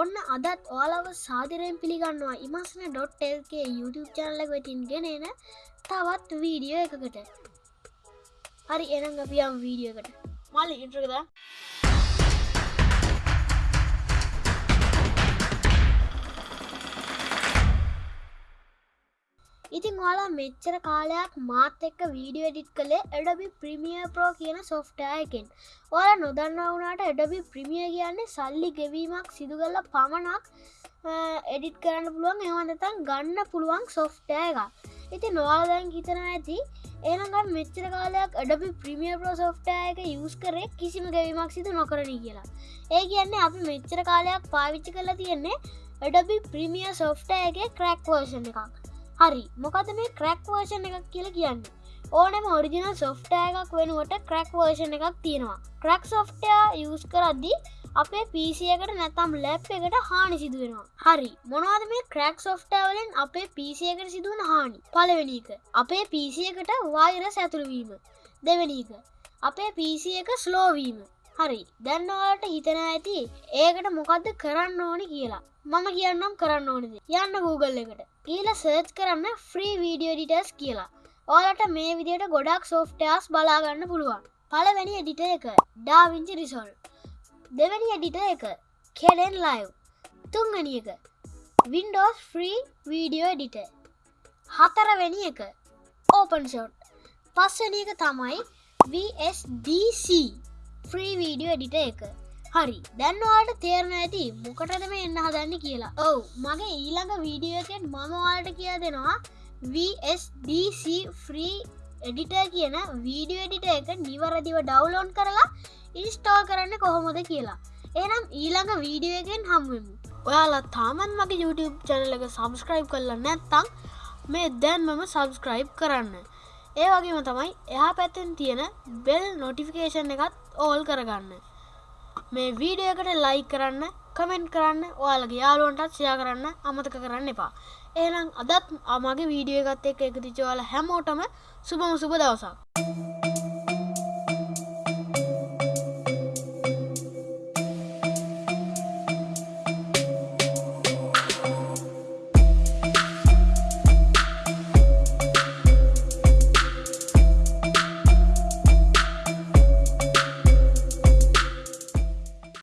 ඔන්න අදත් ඔයාලව සාදරයෙන් පිළිගන්නවා. ඉමස්න ඩොට්ල්ගේ YouTube චැනල වෙටින් ගෙනන තවත් වීඩියෝ එකකට. හරි එනම් අපියම් වීඩියෝකට මල්ලි ඉන්ට්‍රකද ඉතින් ඔයාලා මෙච්චර කාලයක් මාත් එක්ක වීඩියෝ එඩිට් කළේ එඩබි ප්‍රමිය ප්‍රෝ කියන සොෆ්ටයකෙන් ඔයාල නොදන්න වුණට එඩබි ප්‍රමිය කියන්නේ සල්ලි ගෙවීමක් සිදුගල්ල පමණක් එඩිට් කරන්න පුළුවන් එවනතන් ගන්න පුළුවන් සොෆ්ටය එක ඉති නොවාදැන් හිතන ඇති ඒනගම් මෙච්චර කාලයක් අඩබි ප්‍රමිය ප්‍රෝ සොෆ්ටය එක යස් කරේ කිසිම ගැවීමක් සිදු නොකරන කියලා. ඒ කියන්නේ අපි මෙච්චර කාලයක් පාවිච්චි කරලා තියෙන්නේ එඩබි ප්‍රමිය සොෆ්ටයගේ ක්‍රැක් වර්ෂණ එකක්. හරි. මොකද මේ ක්‍රැක් වර්ෂණ එකක් කියල කියන්න? ඕනම ඔරිජිනල් සොෆ්ටය එකක් වෙනුවට ක්‍රැක් වර්ෂණ එකක් තියෙනවා. ක්‍රැක් සොෆ්ටය යස් කරද්දි අපේ පිසියකට නැතම් ලැප් එකට හානි සිදුවෙනවා. හරි. මොනවද මේ ක්‍රැක් සොෆ්ටවලින් අපේ පිසියකට සිදුවන හානි? පලවෙනික අපේ පිසියකට වෛරස් ඇතුළවීම දෙවැනික අපේ පිසි එක ස්ලෝවීම හරි. දැන්නවාට හිතන ඇති ඒකට මොකක්ද කරන්න ඕනි කියලා. මම කියන්නම් කරන්න ඕනද? යන්න Google එකට. ඊල සර්ච් කරන්න ෆ්‍රී වීඩියෝ ඩිටස් කියලා. ඕලට මේ විදියට ගොඩක් සෝෆ්ටයාස් බලාගන්න පුළුවන්. පලවැනි එඩිට එක ඩාවිංචි රිසොල් දෙවැනි එඩිට එක කෙලෙන් ලයිව් තුන්ගනි එක වින්ඩෝස් ෆ්‍රී වීඩියෝ එඩිට හතරවැනි එක ඕපන් ෂෝට් පස්සනි එක තමයි VSDC ෆ්‍රී වීඩියෝ එඩිට එක. හරි දැන්නවාට තේරණ ඇති මොකටද මේ එන්න හදන්න කියලා. ඔවු මගේ ඊළඟ වීඩියෝකෙන් මමවාට කියා දෙනවා VSDC ෆ්‍රී එඩිට කියන වීඩියෝ එඩිට එක නිවරදිව ඩවලෝන් කරලා ඉන්ස්ටෝල් කරන්න කොහොමද කියලා. එනම් ඊළඟ වීඩියෝගෙන් හම්වෙමු. ඔයාලා තාමන් මගේ YouTube චැනලක සබස්ක්‍රයිබ් කරලා නැත්තං මේ දැන් මම සබස්ක්‍රයිබ් කරන්න. ඒ වගේම තමයි එහා පැත්තෙන් තියෙන බෙල් නොටිෆිකේෂන් එකත් ඕල් කරගන්න. මේ වීඩියකට ලයි කරන්න කමෙන්ට් කරන්න ඔයාලගේ යාලුවන්ටත් සයා කරන්න අමතක කරන්න එපා. ඒනම් අදත් අමගේ වීඩියෝ එකත් එක් එකතිචවාල හැමෝටම සුබම සුබ දවසක්.